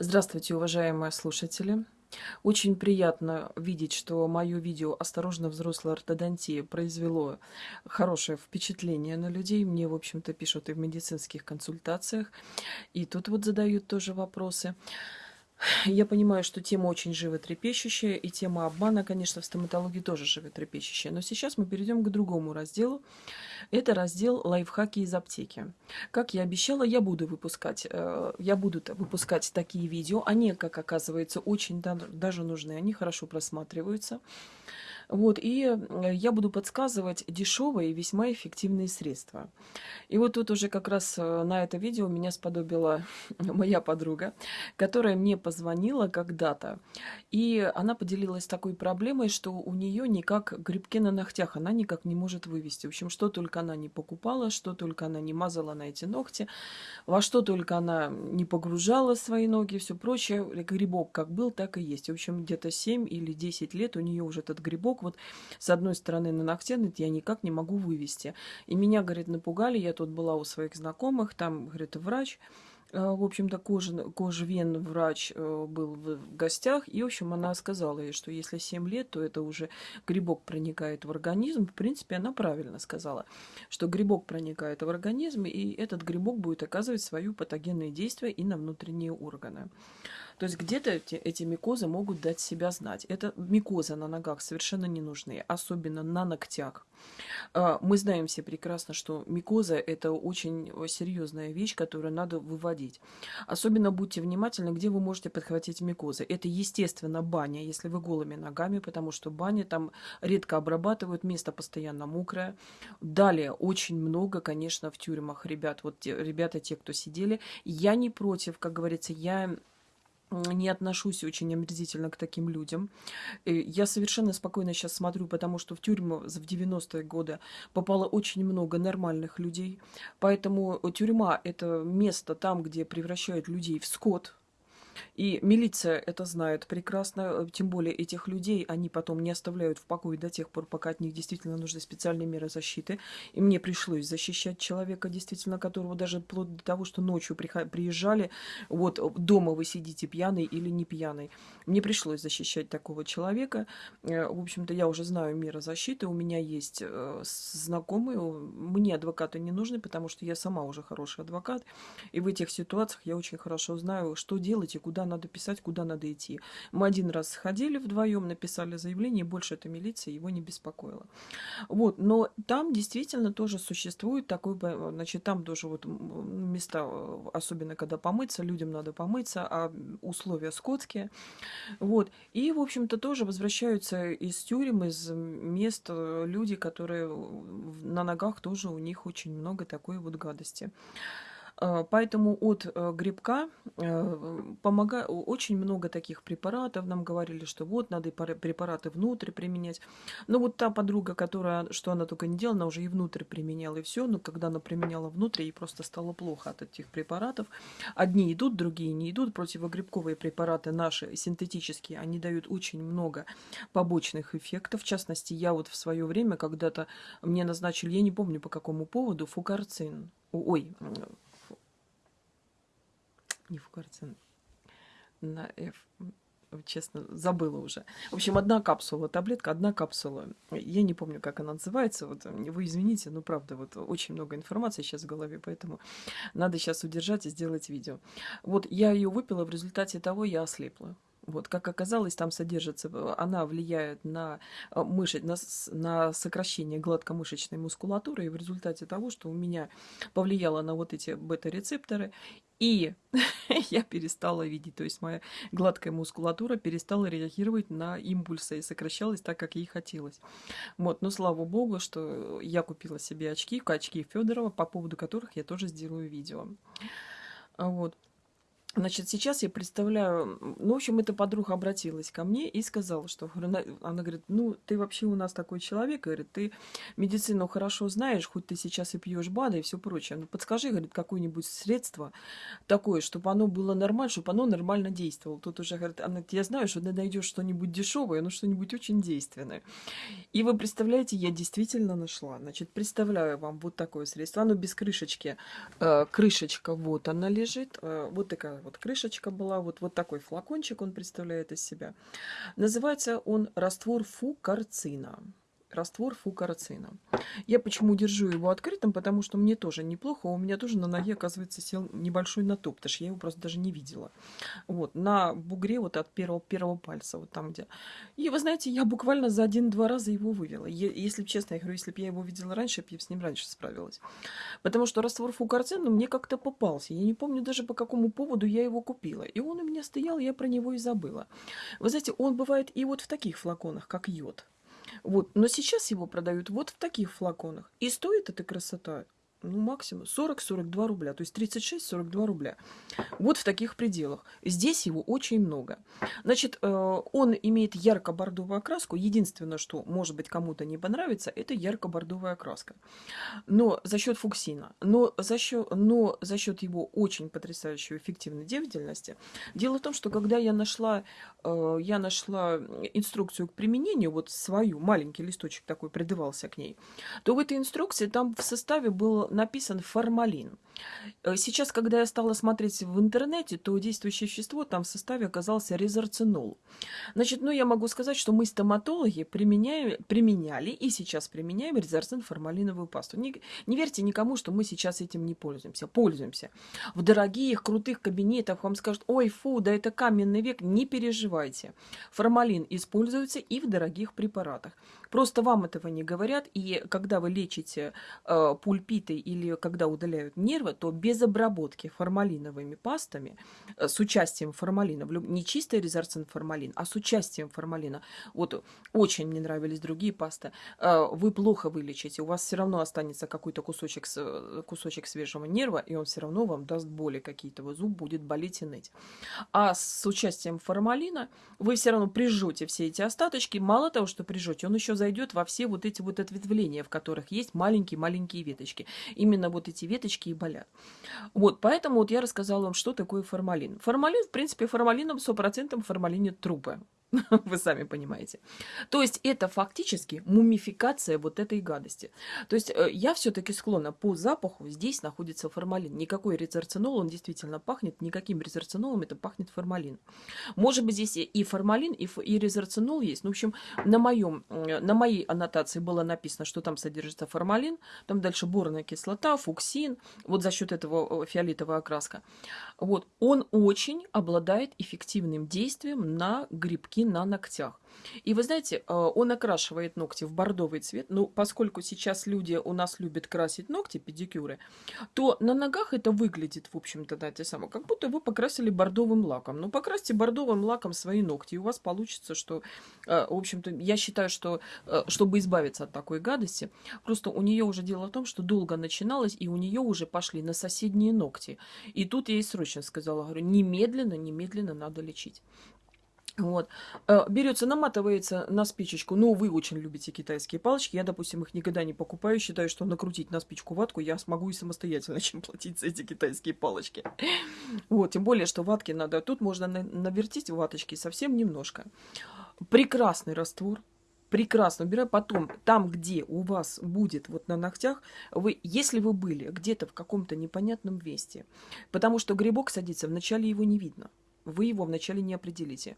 Здравствуйте, уважаемые слушатели! Очень приятно видеть, что мое видео «Осторожно, взрослая ортодонтия» произвело хорошее впечатление на людей. Мне, в общем-то, пишут и в медицинских консультациях, и тут вот задают тоже вопросы. Я понимаю, что тема очень животрепещущая, и тема обмана, конечно, в стоматологии тоже животрепещущая. Но сейчас мы перейдем к другому разделу. Это раздел лайфхаки из аптеки. Как я обещала, я буду выпускать, э, я буду выпускать такие видео. Они, как оказывается, очень даже нужны, они хорошо просматриваются. Вот, и э, я буду подсказывать дешевые и весьма эффективные средства. И вот тут уже как раз э, на это видео меня сподобила моя подруга, которая мне позвонила когда-то, и она поделилась такой проблемой, что у нее никак грибки на ногтях, она никак не может вывести. В общем, что только она не покупала, что только она не мазала на эти ногти, во что только она не погружала свои ноги, все прочее. Грибок как был, так и есть. В общем, где-то 7 или 10 лет у нее уже этот грибок вот с одной стороны на ногте, я никак не могу вывести. И меня, говорит, напугали, я тут была у своих знакомых, там, говорит, врач, э, в общем-то, кожен, кожвен врач э, был в гостях, и, в общем, она сказала ей, что если 7 лет, то это уже грибок проникает в организм. В принципе, она правильно сказала, что грибок проникает в организм, и этот грибок будет оказывать свое патогенное действие и на внутренние органы. То есть где-то эти, эти микозы могут дать себя знать. Это микозы на ногах совершенно не нужны, особенно на ногтях. А, мы знаем все прекрасно, что микоза – это очень серьезная вещь, которую надо выводить. Особенно будьте внимательны, где вы можете подхватить микозы. Это, естественно, баня, если вы голыми ногами, потому что бани там редко обрабатывают, место постоянно мокрое. Далее, очень много, конечно, в тюрьмах ребят, вот те, ребята, те, кто сидели. Я не против, как говорится, я не отношусь очень омерзительно к таким людям. Я совершенно спокойно сейчас смотрю, потому что в тюрьму в 90-е годы попало очень много нормальных людей. Поэтому тюрьма – это место там, где превращают людей в скот, и милиция это знает прекрасно, э, тем более этих людей они потом не оставляют в покое до тех пор, пока от них действительно нужны специальные меры защиты. И мне пришлось защищать человека, действительно, которого даже вплоть до того, что ночью приезжали, вот дома вы сидите пьяный или не пьяный. Мне пришлось защищать такого человека. Э, в общем-то, я уже знаю меры защиты, у меня есть э, знакомые, мне адвокаты не нужны, потому что я сама уже хороший адвокат. И в этих ситуациях я очень хорошо знаю, что делать и куда надо писать, куда надо идти. Мы один раз сходили вдвоем, написали заявление, и больше эта милиция его не беспокоила. Вот, но там действительно тоже существует такой, значит, там тоже вот места, особенно когда помыться, людям надо помыться, а условия скотские. Вот, и, в общем-то, тоже возвращаются из тюрем, из мест э, люди, которые на ногах тоже у них очень много такой вот гадости. А, поэтому от э, грибка э, помогает очень много таких препаратов. Нам говорили, что вот надо препараты внутрь применять. Но вот та подруга, которая, что она только не делала, она уже и внутрь применяла, и все. Но когда она применяла внутрь, ей просто стало плохо от этих препаратов. Одни идут, другие не идут. Противогрибковые препараты наши, синтетические, они дают очень много побочных эффектов. В частности, я вот в свое время когда-то мне назначили, я не помню по какому поводу, фукарцин. Ой, не Фукарцин, на F, честно, забыла уже. В общем, одна капсула, таблетка, одна капсула. Я не помню, как она называется, вот вы извините, но правда, вот очень много информации сейчас в голове, поэтому надо сейчас удержать и сделать видео. Вот я ее выпила, в результате того я ослепла. Вот, как оказалось, там содержится, она влияет на, э, мышц, на, на сокращение гладкомышечной мускулатуры, и в результате того, что у меня повлияло на вот эти бета-рецепторы, и я перестала видеть, то есть моя гладкая мускулатура перестала реагировать на импульсы и сокращалась так, как ей хотелось. Вот, но слава богу, что я купила себе очки, очки Федорова, по поводу которых я тоже сделаю видео. Вот. Значит, сейчас я представляю, ну, в общем, эта подруга обратилась ко мне и сказала, что, она, говорит, ну, ты вообще у нас такой человек, говорит, ты медицину хорошо знаешь, хоть ты сейчас и пьешь БАДы и все прочее, ну, подскажи, говорит, какое-нибудь средство такое, чтобы оно было нормально, чтобы оно нормально действовало. Тут уже, говорит, она, я знаю, что ты найдешь что-нибудь дешевое, но что-нибудь очень действенное. И вы представляете, я действительно нашла. Значит, представляю вам вот такое средство, оно без крышечки, э, крышечка, вот она лежит, э, вот такая вот крышечка была, вот, вот такой флакончик он представляет из себя. Называется он раствор фукарцина раствор фукарацина. Я почему держу его открытым, потому что мне тоже неплохо. У меня тоже на ноге, оказывается, сел небольшой натоп, потому что я его просто даже не видела. Вот, на бугре вот от первого, первого пальца, вот там где. И вы знаете, я буквально за один-два раза его вывела. Если честно, я говорю, если бы я его видела раньше, я бы с ним раньше справилась. Потому что раствор фукарцина ну, мне как-то попался. Я не помню даже по какому поводу я его купила. И он у меня стоял, я про него и забыла. Вы знаете, он бывает и вот в таких флаконах, как йод. Вот. Но сейчас его продают вот в таких флаконах. И стоит эта красота ну, максимум 40-42 рубля, то есть 36-42 рубля. Вот в таких пределах. Здесь его очень много. Значит, э, он имеет ярко-бордовую окраску. Единственное, что, может быть, кому-то не понравится, это ярко-бордовая окраска. Но за счет фуксина, но за счет, но за счет его очень потрясающей эффективной деятельности. Дело в том, что когда я нашла, э, я нашла инструкцию к применению, вот свою, маленький листочек такой придавался к ней, то в этой инструкции там в составе был написан формалин. Э, сейчас, когда я стала смотреть в интернете, то действующее вещество там в составе оказался резорцинол. Значит, ну я могу сказать, что мы стоматологи применяем, применяли и сейчас применяем резорцин формалиновую пасту. Не, не верьте никому, что мы сейчас этим не пользуемся. Пользуемся. В дорогих, крутых кабинетах вам скажут, ой, фу, да это каменный век. Не переживайте. Формалин используется и в дорогих препаратах. Просто вам этого не говорят, и когда вы лечите э, пульпиты или когда удаляют нервы, то без обработки формалиновыми пастами э, с участием формалина, не чистый резорцин формалин, а с участием формалина, вот очень мне нравились другие пасты, э, вы плохо вылечите, у вас все равно останется какой-то кусочек, э, кусочек свежего нерва, и он все равно вам даст боли какие-то, вот зуб будет болеть и ныть. А с участием формалина вы все равно прижжете все эти остаточки, мало того, что прижжете, он еще зайдет во все вот эти вот ответвления, в которых есть маленькие-маленькие веточки. Именно вот эти веточки и болят. Вот, поэтому вот я рассказала вам, что такое формалин. Формалин, в принципе, формалином 100% формалинит трупы. Вы сами понимаете. То есть это фактически мумификация вот этой гадости. То есть э, я все-таки склонна по запаху, здесь находится формалин. Никакой резорцинол, он действительно пахнет, никаким резорцинолом это пахнет формалин. Может быть здесь и формалин, и, и резорцинол есть. Ну, в общем, на, моем, э, на моей аннотации было написано, что там содержится формалин, там дальше борная кислота, фуксин, вот за счет этого фиолетовая окраска. Вот, он очень обладает эффективным действием на грибки ноготки на ногтях. И вы знаете, э, он окрашивает ногти в бордовый цвет. Ну, поскольку сейчас люди у нас любят красить ногти, педикюры, то на ногах это выглядит, в общем-то, да, те самые, как будто вы покрасили бордовым лаком. Ну, покрасьте бордовым лаком свои ногти, и у вас получится, что, э, в общем-то, я считаю, что, э, чтобы избавиться от такой гадости, просто у нее уже дело в том, что долго начиналось, и у нее уже пошли на соседние ногти. И тут я ей срочно сказала, говорю, немедленно, немедленно надо лечить. Вот. Э, Берется, наматывается на спичечку. Ну, вы очень любите китайские палочки. Я, допустим, их никогда не покупаю. Считаю, что накрутить на спичку ватку я смогу и самостоятельно, чем платить за эти китайские палочки. Вот, тем более, что ватки надо... Тут можно навертить ваточки совсем немножко. Прекрасный раствор. Прекрасно убираю. Потом, там, где у вас будет вот на ногтях, вы, если вы были где-то в каком-то непонятном месте, потому что грибок садится, вначале его не видно вы его вначале не определите.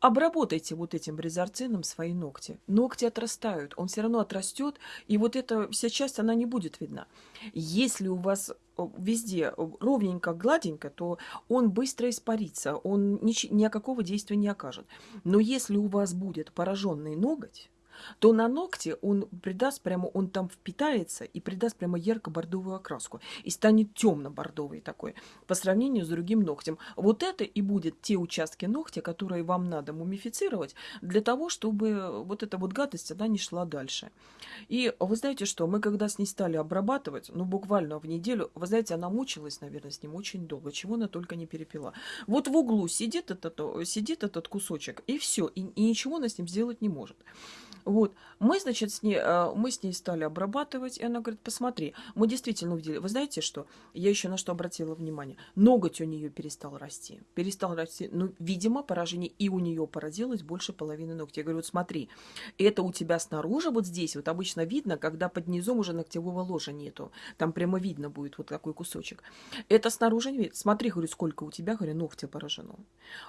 Обработайте вот этим резорцином свои ногти. Ногти отрастают, он все равно отрастет, и вот эта вся часть, она не будет видна. Если у вас э, везде ровненько, гладенько, то он быстро испарится, он ни, никакого действия не окажет. Но если у вас будет пораженный ноготь, то на ногте он придаст прямо, он там впитается и придаст прямо ярко-бордовую окраску. И станет темно-бордовый такой по сравнению с другим ногтем. Вот это и будет те участки ногтя, которые вам надо мумифицировать для того, чтобы вот эта вот гадость, она не шла дальше. И вы знаете что, мы когда с ней стали обрабатывать, ну буквально в неделю, вы знаете, она мучилась, наверное, с ним очень долго, чего она только не перепила. Вот в углу сидит этот, сидит этот кусочек, и все, и, и ничего она с ним сделать не может. Вот, мы, значит, с ней, а, мы с ней стали обрабатывать, и она говорит, посмотри, мы действительно увидели, вы знаете что, я еще на что обратила внимание, ноготь у нее перестал расти, перестал расти, ну, видимо, поражение и у нее породилось больше половины ногтей. Я говорю, вот смотри, это у тебя снаружи, вот здесь, вот обычно видно, когда под низом уже ногтевого ложа нету, там прямо видно будет вот такой кусочек. Это снаружи не видно, смотри, говорю, сколько у тебя, говорю, ногтя поражено.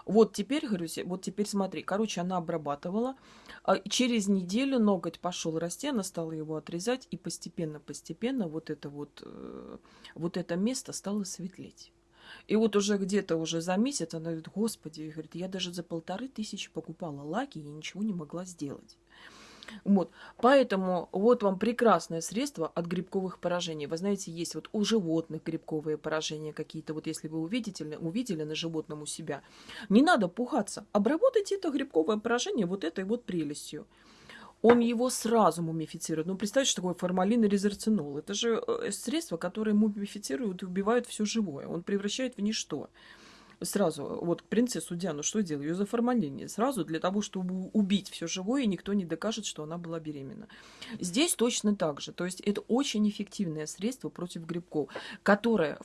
Вот теперь, говорю, вот теперь смотри, короче, она обрабатывала, а через неделю неделю ноготь пошел расти, она стала его отрезать, и постепенно-постепенно вот это вот, э, вот это место стало светлеть. И вот уже где-то уже за месяц она говорит, господи, говорит, я даже за полторы тысячи покупала лаки и ничего не могла сделать. Вот. Поэтому вот вам прекрасное средство от грибковых поражений. Вы знаете, есть вот у животных грибковые поражения какие-то. Вот если вы увидите, увидели на животном у себя, не надо пугаться. Обработайте это грибковое поражение вот этой вот прелестью он его сразу мумифицирует. Ну, представьте, что такое формалин и резерцинол. Это же э, средства, которые мумифицируют и убивают все живое. Он превращает в ничто сразу, вот принцессу Диану что делал? Ее заформалили сразу для того, чтобы убить все живое, и никто не докажет, что она была беременна. Здесь точно так же. То есть это очень эффективное средство против грибков, которое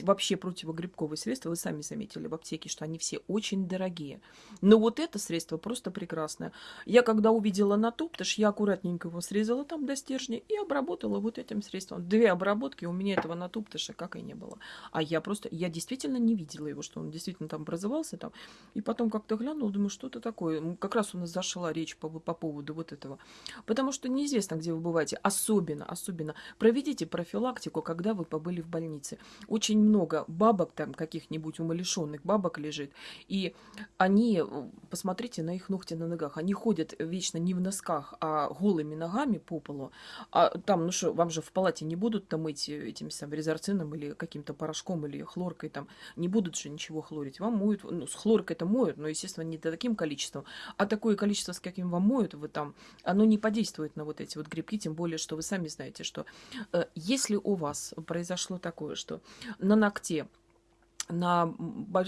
вообще противогрибковые средства, вы сами заметили в аптеке, что они все очень дорогие. Но вот это средство просто прекрасное. Я когда увидела на туптыш, я аккуратненько его срезала там до стержня и обработала вот этим средством. Две обработки у меня этого на туптыша как и не было. А я просто, я действительно не видела его, что он действительно там образовался там. И потом как-то глянул, думаю, что-то такое. Как раз у нас зашла речь по, по поводу вот этого. Потому что неизвестно, где вы бываете. Особенно, особенно. Проведите профилактику, когда вы побыли в больнице. Очень много бабок там каких-нибудь умалишенных бабок лежит. И они, посмотрите на их ногти на ногах, они ходят вечно не в носках, а голыми ногами по полу. А там, ну что, вам же в палате не будут там мыть этим самым резорцином или каким-то порошком или хлоркой там. Не будут же ничего хлорить. Вам моют, ну, с хлоркой это моют, но, естественно, не таким количеством. А такое количество, с каким вам моют, вы там, оно не подействует на вот эти вот грибки, тем более, что вы сами знаете, что э, если у вас произошло такое, что на ногте на,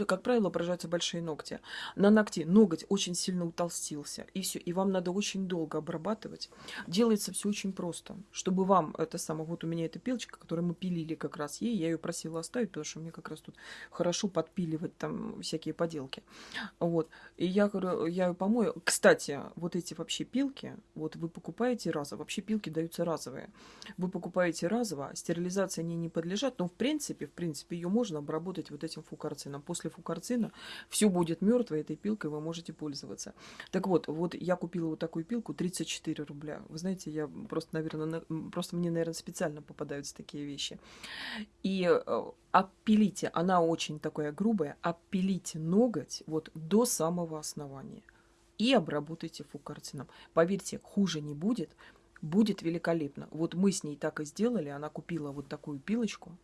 как правило, поражаются большие ногти. На ногте ноготь очень сильно утолстился, и все, и вам надо очень долго обрабатывать. Делается все очень просто, чтобы вам это самое, вот у меня эта пилочка, которую мы пилили как раз ей, я ее просила оставить, потому что мне как раз тут хорошо подпиливать там всякие поделки. Вот, и я говорю, я ее помою. Кстати, вот эти вообще пилки, вот вы покупаете разово, вообще пилки даются разовые. Вы покупаете разово, стерилизация они не подлежат, но в принципе, в принципе, ее можно обработать вот этим фукарцином. После фукарцина все будет мертвое, этой пилкой вы можете пользоваться. Так вот, вот я купила вот такую пилку 34 рубля. Вы знаете, я просто, наверное, просто мне, наверное, специально попадаются такие вещи. И э, опилите, она очень такая грубая, опилите ноготь вот до самого основания и обработайте фукарцином. Поверьте, хуже не будет, будет великолепно. Вот мы с ней так и сделали, она купила вот такую пилочку,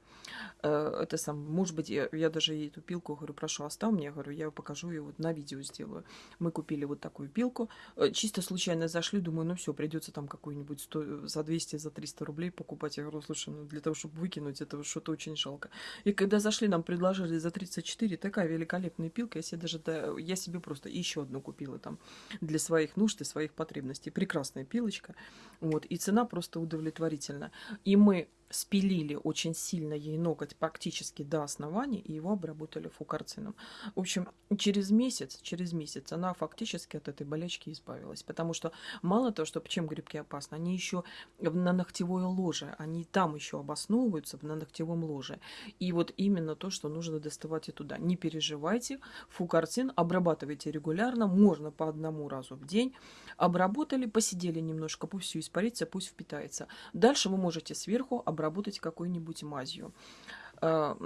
это сам, может быть, я, я даже ей эту пилку, говорю, прошу, оставь мне, говорю, я покажу ее вот на видео сделаю. Мы купили вот такую пилку, э, чисто случайно зашли, думаю, ну все, придется там какую-нибудь за 200, за 300 рублей покупать. Я говорю, слушай, ну для того, чтобы выкинуть, это что-то очень жалко. И когда зашли, нам предложили за 34, такая великолепная пилка, я себе даже, да, я себе просто еще одну купила там для своих нужд и своих потребностей. Прекрасная пилочка, вот, и цена просто удовлетворительна. И мы спилили очень сильно ей ноготь практически до основания и его обработали фукарцином. В общем, через месяц, через месяц она фактически от этой болячки избавилась. Потому что мало того, что чем грибки опасны, они еще на ногтевое ложе, они там еще обосновываются на ногтевом ложе. И вот именно то, что нужно доставать и туда. Не переживайте, фукарцин обрабатывайте регулярно, можно по одному разу в день. Обработали, посидели немножко, пусть все испарится, пусть впитается. Дальше вы можете сверху обработать обработать какой-нибудь мазью. А,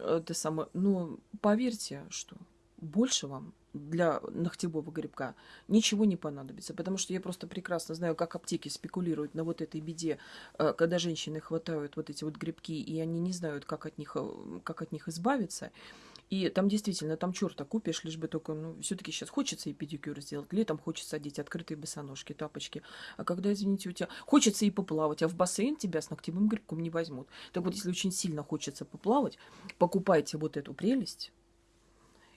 это самое, ну, поверьте, что больше вам для ногтевого грибка ничего не понадобится, потому что я просто прекрасно знаю, как аптеки спекулируют на вот этой беде, а, когда женщины хватают вот эти вот грибки, и они не знают, как от них, э, как от них избавиться. И там действительно, там черта купишь, лишь бы только, ну, все-таки сейчас хочется и педикюр сделать, летом хочется одеть открытые босоножки, тапочки. А когда, извините, у тебя хочется и поплавать, а в бассейн тебя с ногтевым грибком не возьмут. Так вот, если очень сильно хочется поплавать, покупайте вот эту прелесть,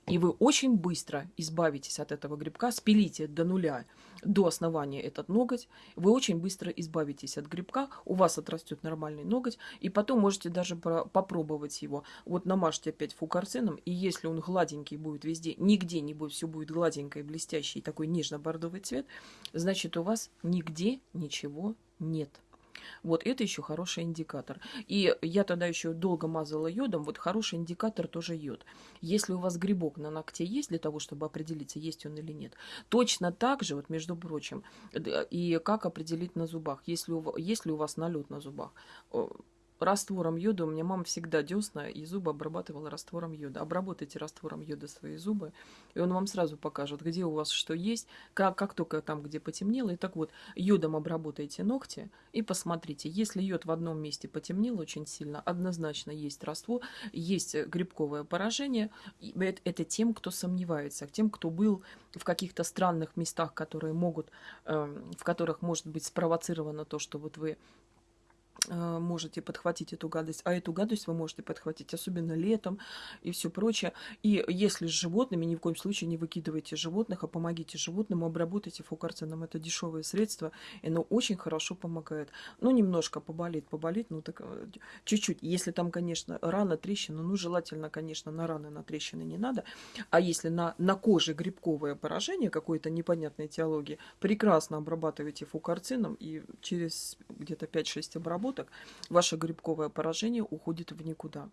И вы очень быстро избавитесь от этого грибка, спилите до нуля, до основания этот ноготь. Вы очень быстро избавитесь от грибка, у вас отрастет нормальный ноготь, и потом можете даже попробовать его. Вот намажьте опять фукарцином, и если он гладенький будет везде, нигде не будет, все будет гладенькое, блестящий, такой нежно-бордовый цвет, значит у вас нигде ничего нет. Вот это еще хороший индикатор. И я тогда еще долго мазала йодом. Вот хороший индикатор тоже йод. Если у вас грибок на ногте есть для того, чтобы определиться, есть он или нет, точно так же, вот между прочим, и как определить на зубах, если у, если у вас налет на зубах раствором йода. У меня мама всегда десна и зубы обрабатывала раствором йода. Обработайте раствором йода свои зубы, и он вам сразу покажет, где у вас что есть, как, как только там, где потемнело. И так вот, йодом обработайте ногти и посмотрите. Если йод в одном месте потемнел очень сильно, однозначно есть раствор, есть грибковое поражение. Это, это тем, кто сомневается, тем, кто был в каких-то странных местах, которые могут, э, в которых может быть спровоцировано то, что вот вы Э, можете подхватить эту гадость, а эту гадость вы можете подхватить, особенно летом и все прочее. И если с животными, ни в коем случае не выкидывайте животных, а помогите животным, обработайте фукарцином. Это дешевое средство, и оно очень хорошо помогает. Ну, немножко поболит, поболит, ну так э, чуть-чуть. Если там, конечно, рана, трещина, ну, желательно, конечно, на раны, на трещины не надо. А если на, на коже грибковое поражение какой-то непонятной теологии, прекрасно обрабатывайте фукарцином, и через где-то 5-6 обработок суток, ваше грибковое поражение уходит в никуда.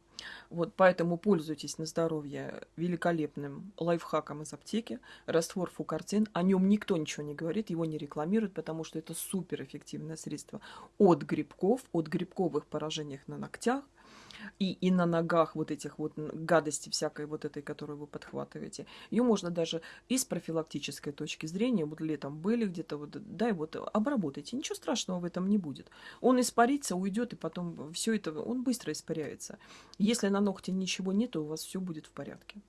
Вот поэтому пользуйтесь на здоровье великолепным лайфхаком из аптеки. Раствор фукарцин. О нем никто ничего не говорит, его не рекламируют, потому что это суперэффективное средство от грибков, от грибковых поражений на ногтях, и, и на ногах вот этих вот гадости всякой вот этой, которую вы подхватываете. Ее можно даже из профилактической точки зрения, вот летом были где-то, вот, да, и вот обработайте. Ничего страшного в этом не будет. Он испарится, уйдет, и потом все это, он быстро испаряется. Если на ногте ничего нет, то у вас все будет в порядке.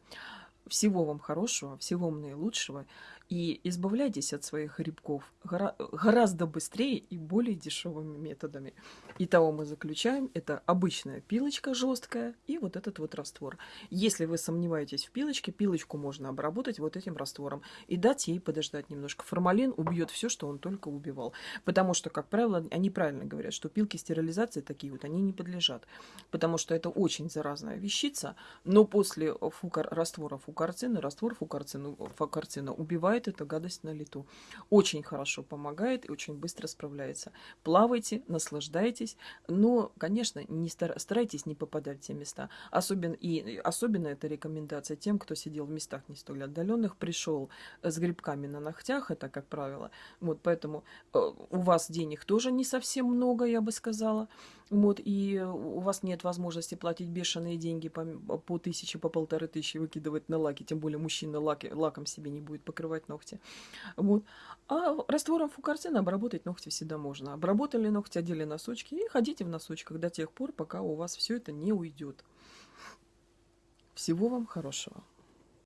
Всего вам хорошего, всего вам наилучшего. И избавляйтесь от своих грибков гора гораздо быстрее и более дешевыми методами. Итого мы заключаем, это обычная пилочка жесткая и вот этот вот раствор. Если вы сомневаетесь в пилочке, пилочку можно обработать вот этим раствором и дать ей подождать немножко. Формалин убьет все, что он только убивал. Потому что, как правило, они правильно говорят, что пилки стерилизации такие вот, они не подлежат. Потому что это очень заразная вещица, но после фукар, раствора фукарцина, раствор фукарцина, фукарцина убивает убивает эту гадость на лету. Очень хорошо помогает и очень быстро справляется. Плавайте, наслаждайтесь, но, конечно, не стар... старайтесь не попадать в те места. Особенно, и особенно это рекомендация тем, кто сидел в местах не столь отдаленных, пришел с грибками на ногтях, это как правило. Вот поэтому э, у вас денег тоже не совсем много, я бы сказала. Вот, и у вас нет возможности платить бешеные деньги по, по тысяче, по полторы тысячи выкидывать на лаки, тем более мужчина лаки, лаком себе не будет покрывать ногти. Вот. А раствором фукорцина обработать ногти всегда можно. Обработали ногти, одели носочки и ходите в носочках до тех пор, пока у вас все это не уйдет. Всего вам хорошего.